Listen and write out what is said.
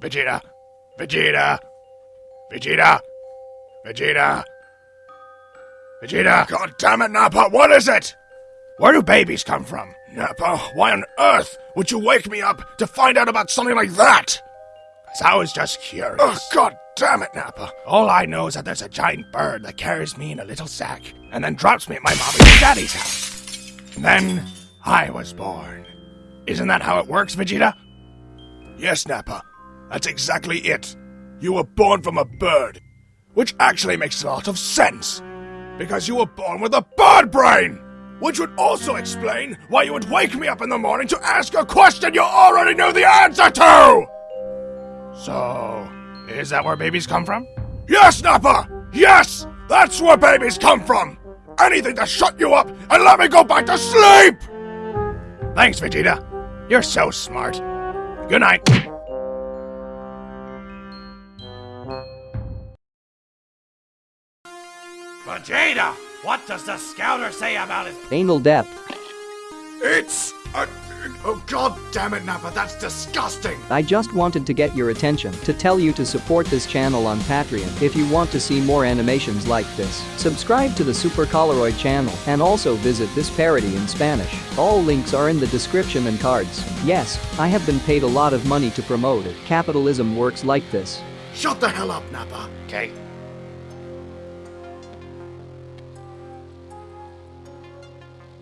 Vegeta! Vegeta! Vegeta! Vegeta! Vegeta! God damn it, Nappa, what is it? Where do babies come from? Nappa, why on earth would you wake me up to find out about something like that? Cause I was just curious. Oh, god damn it, Nappa. All I know is that there's a giant bird that carries me in a little sack and then drops me at my mommy's and daddy's house. And then I was born. Isn't that how it works, Vegeta? Yes, Nappa. That's exactly it. You were born from a bird, which actually makes a lot of sense. Because you were born with a bird brain! Which would also explain why you would wake me up in the morning to ask a question you already knew the answer to! So, is that where babies come from? Yes, Nappa! Yes! That's where babies come from! Anything to shut you up and let me go back to sleep! Thanks, Vegeta. You're so smart. Good night. Vegeta! What does the scouter say about his Anal depth. It's a. Oh, god damn it, Nappa, that's disgusting! I just wanted to get your attention to tell you to support this channel on Patreon if you want to see more animations like this. Subscribe to the Super Coloroid channel and also visit this parody in Spanish. All links are in the description and cards. Yes, I have been paid a lot of money to promote it. Capitalism works like this. Shut the hell up, Nappa. Okay,